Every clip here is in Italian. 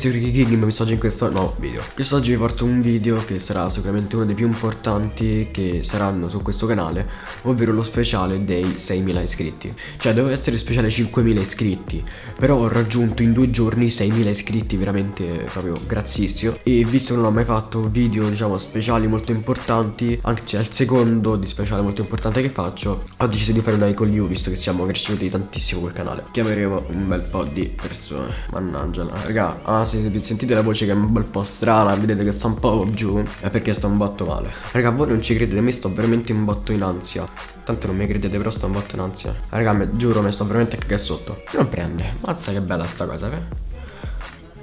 ragazzi, io Ricky King, mi sto in questo nuovo video. Quest'oggi vi porto un video che sarà sicuramente uno dei più importanti che saranno su questo canale Ovvero lo speciale dei 6.000 iscritti. Cioè doveva essere speciale 5.000 iscritti Però ho raggiunto in due giorni 6.000 iscritti veramente proprio grazzissimo. E visto che non ho mai fatto video diciamo speciali molto importanti Anzi il secondo di speciale molto importante che faccio Ho deciso di fare una con you visto che siamo cresciuti tantissimo col canale. Chiameremo un bel po' di persone. Mannaggiala Raga, ah se sentite la voce che è un bel po' strana Vedete che sta un po' giù. È perché sta un botto male. Raga, voi non ci credete, me sto veramente un botto in ansia. Tanto non mi credete, però sto un botto in ansia. Raga, me, giuro, mi sto veramente a cagare sotto. Non prende, mazza che bella sta cosa, eh.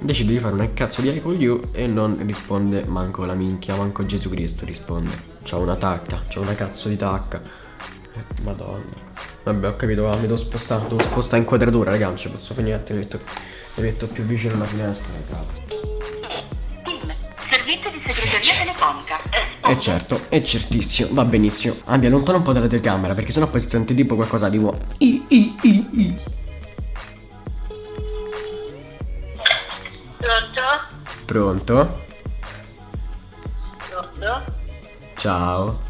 Decido di fare una cazzo di I call you e non risponde manco la minchia, manco Gesù Cristo risponde. C'ho una tacca, c'ho una cazzo di tacca. Eh, Madonna. Vabbè ho capito, va, mi devo spostare, devo spostare inquadratura raga, non ci posso fare niente, mi metto, metto più vicino alla finestra, cazzo Servizio di segreteria telefonica Eh certo, è certissimo, va benissimo Abbia, allontana un po' dalla telecamera perché sennò poi si sente tipo qualcosa di uomo I, i, i, i. Pronto? Pronto? Pronto? Ciao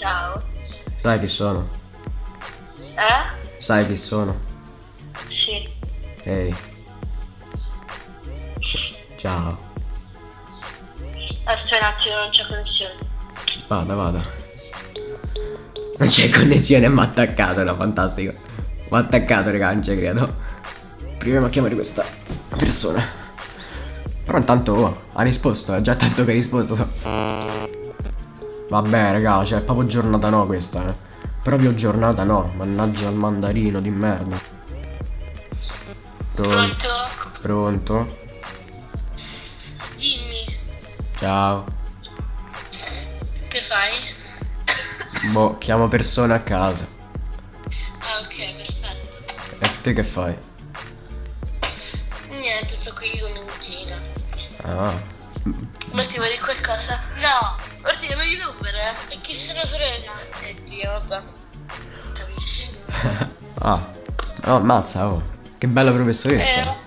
Ciao Sai chi sono? Eh? Sai chi sono? Sì Ehi Ciao. Aspetta un attimo, non c'è connessione. Vada, vada. Non c'è connessione, mi ha attaccato, no, fantastico. Mi ha attaccato, raga, non ci credo. Proviamo a chiamare questa persona. Però intanto oh, ha risposto, è già tanto che ha risposto Vabbè, raga, cioè è proprio giornata no questa, eh. Proprio giornata no, mannaggia al mandarino di merda. Pronto? Pronto? Ciao. Che fai? Boh, chiamo persone a casa. Ah ok, perfetto E te che fai? Niente, sto qui con mia cugina Ah. Marti vuoi dire qualcosa? No Marti è meglio numero eh E chi se ne frega? Eh Dio, vabbè Capisci? ah. Oh, ammazza, oh. Che bella professoressa. Eh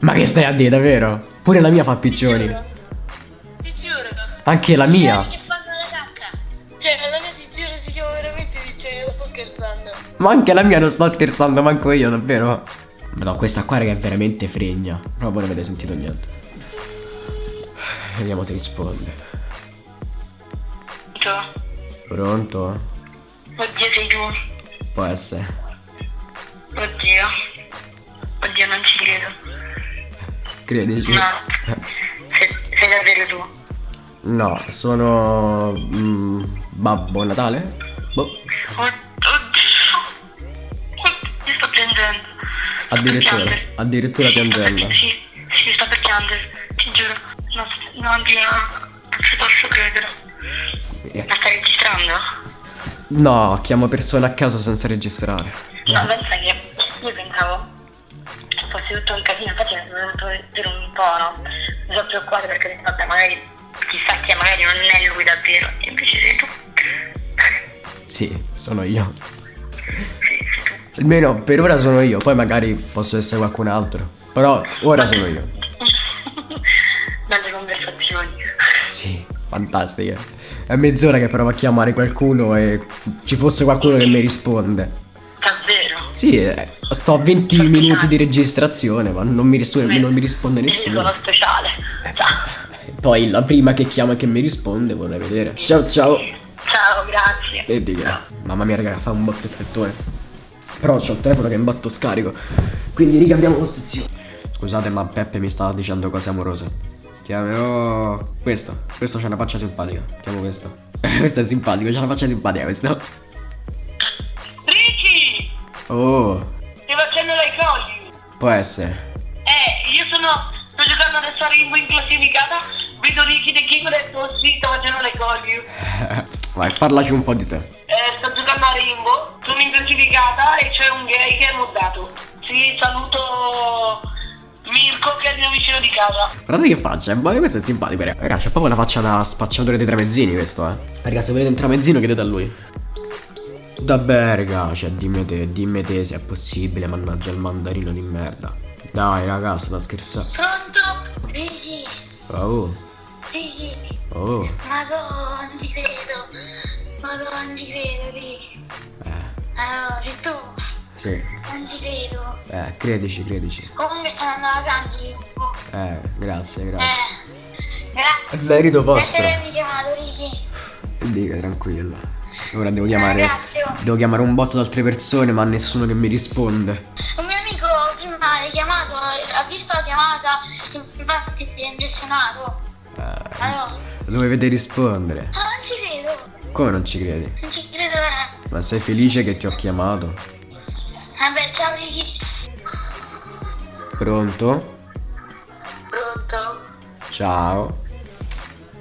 Ma che stai a dire, davvero? Pure la mia fa Ti piccioni. giuro Ti giuro Anche la mia. Che fanno la cacca Cioè la mia ti giuro si chiama veramente piccioni Non sto scherzando Ma anche la mia non sto scherzando, manco io, davvero. Ma no, questa qua raga è veramente fregna. Però voi non avete sentito niente. Vediamo se risponde. Ciao Pronto? Oddio sei tu Può essere. Oddio Oddio non ci credo Credici? No. Sei, sei davvero tu? No, sono... mm, Babbo Natale? Boh, Od- Oddio Mi sto piangendo. Sto addirittura, addirittura Sì, sto per- piangendo. Sì, sì, sto per piangere. Ti giuro. No, no, Dio, non ci posso credere. Eh, Ma stai registrando? No, chiamo persone a caso senza registrare. No, pensa che io pensavo fosse tutto un casino, infatti mi sono venuto per un po', no? Mi sono preoccupato perché ho detto, vabbè, magari chissà che magari non è lui davvero, e invece sei tu. Sì, sono io. Almeno per ora sono io, poi magari posso essere qualcun altro. Però ora sono io. Belle conversazioni. Sì, fantastiche. È mezz'ora che provo a chiamare qualcuno e ci fosse qualcuno che mi risponde. Sì, eh, sto a 20 minuti di registrazione, ma non mi, ris- non mi risponde Io sono nessuno. speciale. Ciao. Poi la prima che chiama e che mi risponde vorrei vedere. Ciao ciao. Ciao, grazie. Vedi che. Mamma mia, raga, fa un botto effettone. Però c'ho il telefono che è un botto scarico. Quindi ricambiamo costruzione. Scusate, ma Peppe mi stava dicendo cose amorose. Chiamerò. Questo. Questo c'ha una faccia simpatica. Chiamo questo. questo è simpatico, c'ha una faccia simpatica questo. Oh, Stai facendo le cose? può essere. Eh, io sono. Sto giocando adesso a Rimbo in classificata. Vedo Ricky De King e ho detto sì, sto facendo le cose. Vai, parlaci un po' di te. Eh, sto giocando a Rimbo, sono in classificata e c'è un gay che è moddato. Sì, saluto Mirko che è il mio vicino di casa. Guardate che faccia, ma questo è simpatico, raga. Raga, c'è proprio una faccia da spacciatore dei tramezzini questo, eh. Raga, se volete un tramezzino chiedete a lui. Vabbè, raga, cioè, dimmi te, dimmi te se è possibile, mannaggia il mandarino di merda. Dai, raga, sto da scherzare. Pronto? Sì, Oh, sì. oh, Madonna, non ci credo. Madonna, non ci credo, lì. eh, Allora, sei tu? sì, Non ci credo. eh, credici, credici. Comunque stanno andando alla canci. Eh, grazie, grazie. Eh. Grazie. Merito vostro. Grazie per avermi chiamato, Ricky. Dica, tranquilla. Ora devo chiamare, Grazie. devo chiamare un botto di altre persone, ma nessuno che mi risponde. Un mio amico prima ha chiamato, ha visto la chiamata, infatti si è impressionato. Eh, Allora, dovete rispondere. ah, non ci credo. Come non ci credi? Non ci credo veramente. Ma sei felice che ti ho chiamato? Vabbè, ciao Ricky. Pronto? Pronto? Ciao.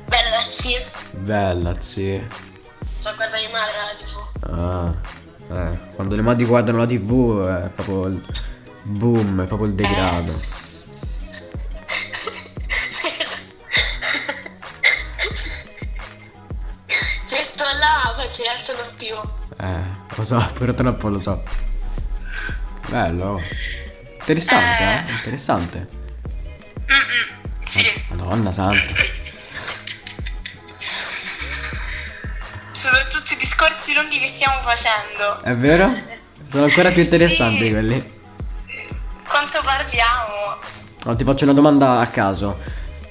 Bella sì. Bella, sì. Sto guardando mia madre la tv. Ah, eh. Quando le madri guardano la tv è proprio il boom, è proprio il degrado. Metto là, poi ci alzano più. Eh, lo so, però troppo lo so. Bello. Interessante, eh? Interessante. Sì. Madonna santa. Sono tutti i discorsi lunghi che stiamo facendo. È vero? Sono ancora più interessanti Sì. quelli. Quanto parliamo? Allora, ti faccio una domanda a caso.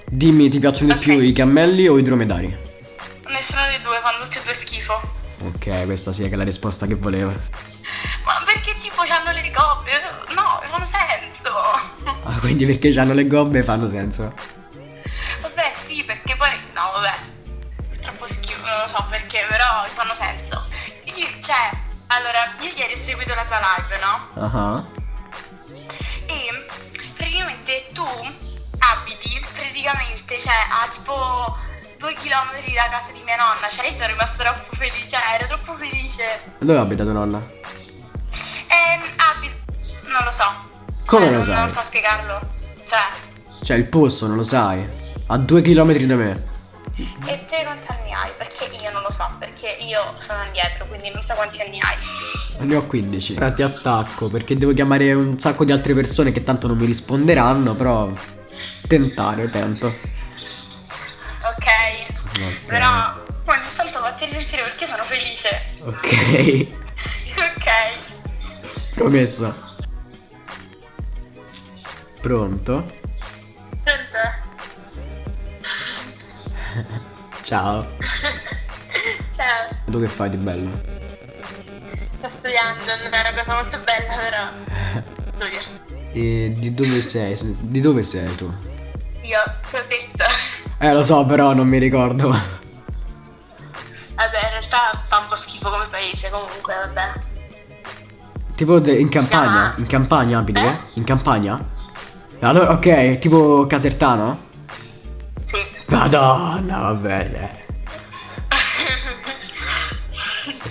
Dimmi, ti piacciono di Ok. più i cammelli o i dromedari? Nessuno dei due, fanno tutti e due schifo. Ok, questa sì è la risposta che volevo. Ma perché tipo hanno le gobbe? No, non ha senso. Ah, quindi perché hanno le gobbe fanno senso. Perché, però fanno senso. Io, cioè, allora, io ieri ho seguito la tua live, no? Ah, E praticamente tu abiti praticamente, cioè, a tipo due chilometri da casa di mia nonna. Cioè, io sono rimasta troppo felice, cioè, ero troppo felice. Dove abita tua nonna? Ehm, abito. Non lo so. Come Cioè, lo non, sai? Non so spiegarlo. Cioè, Cioè, il posto, non lo sai. A due chilometri da me. e te hai? Perché io non lo so, perché io sono indietro, quindi non so quanti anni hai. Ne ho 15. Ora ti attacco perché devo chiamare un sacco di altre persone che tanto non mi risponderanno, però tentare, tento. Ok. Ok. Però ogni tanto fatti sentire perché sono felice. Ok. ok. Promesso. Pronto? Senta. Ciao. Tu che fai di bello? Sto studiando, non è una cosa molto bella, però. Studio. E di dove sei? Di dove sei tu? Io ti ho detto. Eh, lo so, però non mi ricordo. Vabbè, in realtà fa un po' schifo come paese, comunque, vabbè. Tipo in campagna? In campagna abiti? Eh? In campagna? Allora, ok, tipo Casertano? Sì. Madonna, va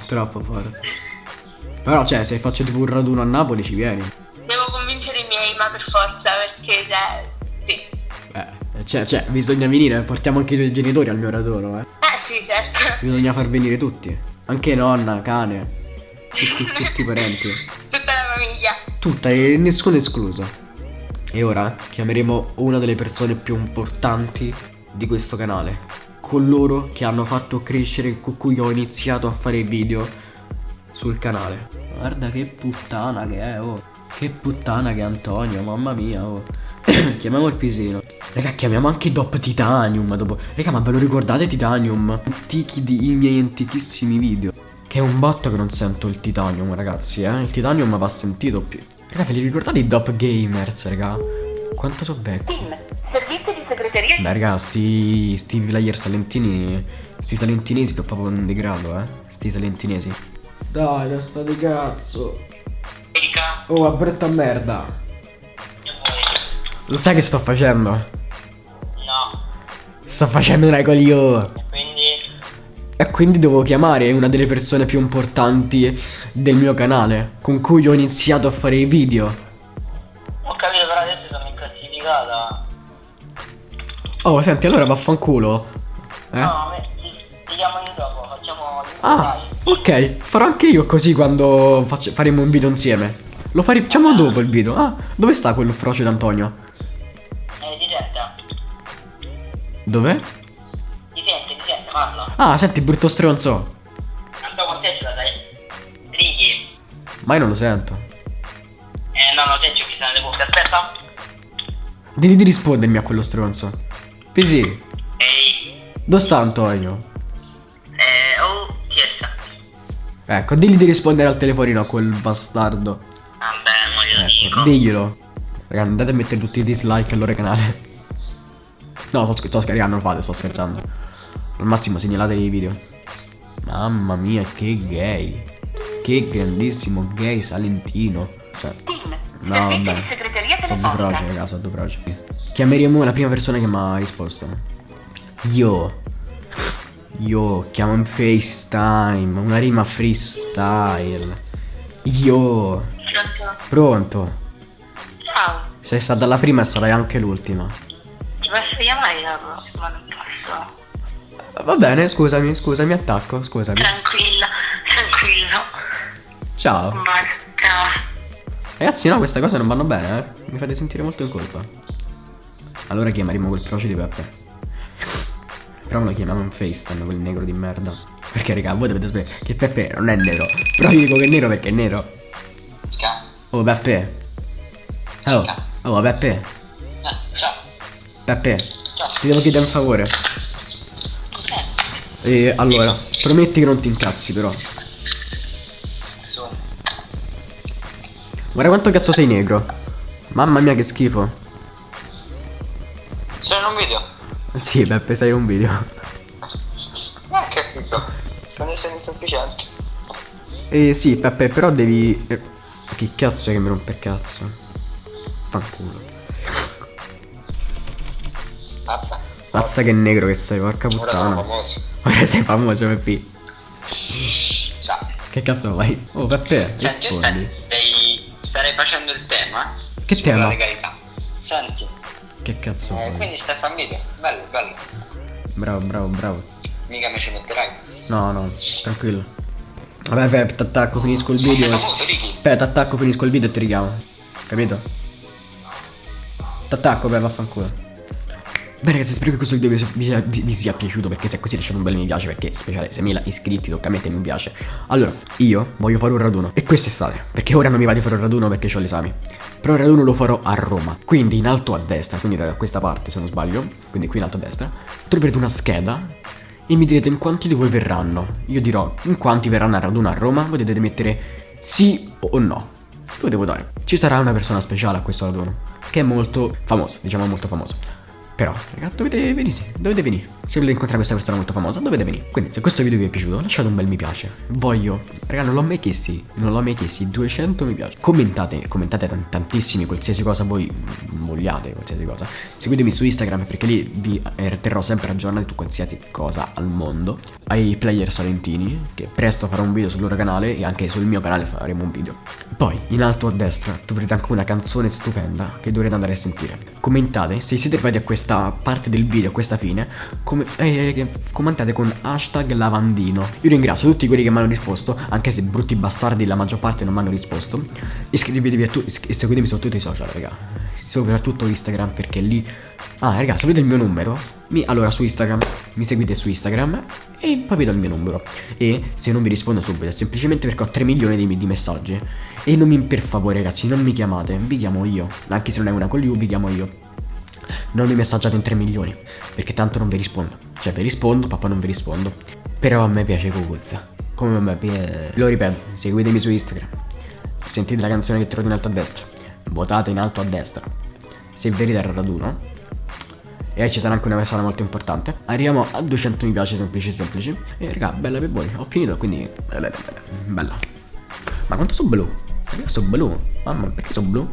troppo forte. Però, cioè, se faccio tipo un raduno a Napoli ci vieni. Devo convincere i miei, ma per forza, perché, cioè, sì. Eh, cioè, cioè, bisogna venire, portiamo anche i tuoi genitori al mio raduno, eh. Eh, sì, certo. Bisogna far venire tutti. Anche nonna, cane. Tutti, tutti i parenti. Tutta la famiglia. Tutta e nessuno escluso. E ora chiameremo una delle persone più importanti di questo canale. Coloro che hanno fatto crescere con cui ho iniziato a fare video sul canale. Guarda che puttana che è, oh. Che puttana che è Antonio, mamma mia, oh. Chiamiamo il pisino. Raga, chiamiamo anche Dop Titanium dopo. Raga, ma ve lo ricordate Titanium? Antichi di, i miei antichissimi video. Che è un botto che non sento il Titanium, ragazzi, eh. Il Titanium va sentito più. Raga, ve li ricordate i Dop Gamers, raga? Quanto so vecchi. Team, servizio di segreteria. Beh, raga, sti, sti villager salentini. Sti salentinesi sono proprio un degrado, eh. Sti salentinesi. Dai, da sta di cazzo. Erika, Oh, a brutta merda. Lo sai che sto facendo? no. Sto facendo una coglione. Quindi, E quindi devo chiamare una delle persone più importanti del mio canale, con cui ho iniziato a fare i video. Oh, senti, allora vaffanculo. Eh? No, vediamo di dopo, facciamo Ah, ok, farò anche io così quando faccio- faremo un video insieme. Lo facciamo dopo il video. Ah, dove sta quello froce d'Antonio? Eh, ti senta? Dov'è? Ti sente, ti sente, parla. Ah, senti, brutto stronzo. Andò con te ce la dai? Righi. Ma io non lo sento. Eh, no, no, te se ne le cuffie, aspetta. Devi rispondermi a quello stronzo. Pisi, Ehi. dove sta Antonio? Eh, oh, chi è sta? Ecco, digli di rispondere al telefonino a quel bastardo. Vabbè, mo glielo Ecco, dico. diglielo. Raga, andate a mettere tutti i dislike al loro canale. No, sto, sto scherzando, non lo fate, sto scherzando. Al massimo segnalatevi i video. Mamma mia, che gay. Che grandissimo gay salentino. Cioè, no, vabbè. Sono due froci, raga, sono due froci. Chiameremo la prima persona che mi ha risposto. Io. Io chiamo in FaceTime, una rima freestyle. Io. Pronto? Pronto? Ciao, Sei stata la prima e sarai anche l'ultima. ti posso chiamare dopo? Ma non posso. Va bene, scusami, scusami, attacco, scusami. Tranquilla, tranquillo. Ciao. Ciao. Ragazzi, no, queste cose non vanno bene, eh. Mi fate sentire molto in colpa. Allora chiameremo quel froce di Peppe. Però lo chiamiamo in FaceTime, quel negro di merda. Perché, raga, voi dovete sapere che Peppe non è nero. Però io dico che è nero perché è nero. Ciao. Oh, Peppe. Oh, oh, Peppe. Eh, ciao. Peppe, Ciao. ti devo chiedere un favore. E allora, prometti che non ti incazzi, però. Guarda quanto cazzo sei negro. Mamma mia, che schifo. Sono in un video. Sì, Peppe, sei un video. Ma che figo. Non essere insufficiente. Eh sì, Peppe, però devi. eh, che cazzo è che mi rompe il cazzo? Fanculo. Mazza. Mazza che negro che sei, porca Ora puttana. famoso. Ora sei famoso, Peppe. Ciao. Che cazzo vai? Oh, Peppe, Senti, stai, stai- starei facendo il tema. Che tema? legalità. Senti, Che cazzo eh, quindi stai a fare un video. Bello, bello. Bravo, bravo, bravo. Mica mi ci metterai. No, no, tranquillo. Vabbè, Peppe, t'attacco, finisco il video. Aspetta, t'attacco, finisco il video e ti richiamo. Capito? T'attacco, beh, vaffanculo. Beh ragazzi spero che questo video vi sia, vi vi- sia piaciuto perché se è così lasciate un bel mi piace perché speciale 6.000 iscritti tocca a mettere mi piace. Allora io voglio fare un raduno e quest'estate perché ora non mi va di fare un raduno perché ho gli esami. Però il raduno lo farò a Roma quindi in alto a destra quindi da questa parte se non sbaglio quindi qui in alto a destra. Troverete una scheda e mi direte in quanti di voi verranno. Io dirò in quanti verranno al raduno a Roma dovete mettere sì o no. Dove devo dare? Ci sarà una persona speciale a questo raduno che è molto famosa diciamo molto famosa però, raga, dovete venire, dovete venire. Se volete incontrare questa persona molto famosa, dovete venire. Quindi, se questo video vi è piaciuto, lasciate un bel mi piace. Voglio, raga, non l'ho mai chiesti, non l'ho mai chiesti, 200 mi piace. Commentate, commentate tan- tantissimi, qualsiasi cosa voi vogliate, qualsiasi cosa. Seguitemi su Instagram perché lì vi eh, terrò sempre aggiornati su qualsiasi cosa al mondo. Ai player salentini, che presto farò un video sul loro canale e anche sul mio canale faremo un video. Poi, in alto a destra, troverete anche una canzone stupenda che dovrete andare a sentire. Commentate, se siete arrivati a questa parte del video, a questa fine, come, eh, commentate con hashtag lavandino. Io ringrazio tutti quelli che mi hanno risposto, anche se brutti bastardi la maggior parte non mi hanno risposto. Iscrivetevi a tutti e seguitemi su tutti i social, raga. Soprattutto Instagram perché lì... Ah, raga, sapete il mio numero? Mi- allora, su Instagram, mi seguite su Instagram e poi vedo il mio numero. E se non vi rispondo subito, semplicemente perché ho 3 milioni di, di messaggi. E non mi, per favore, ragazzi, non mi chiamate, vi chiamo io. Anche se non è una con lui, vi chiamo io. Non mi messaggiate in 3 milioni, perché tanto non vi rispondo. Cioè, vi rispondo, poi non vi rispondo. Però a me piace Cocuzza. Come a me piace... Lo ripeto, seguitemi su Instagram. Sentite la canzone che trovate in alto a destra. Votate in alto a destra. Se venite al raduno. E ci sarà anche una persona molto importante. Arriviamo a 200 mi piace semplici semplici. E raga, bella per voi. Ho finito, quindi... Bella, bella, bella. Ma quanto sono blu? Raga, sono blu. Mamma, perché sono blu?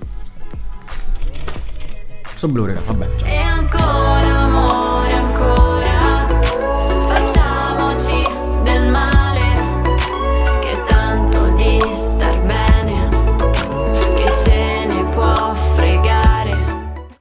Sono blu, raga, vabbè. Ciao.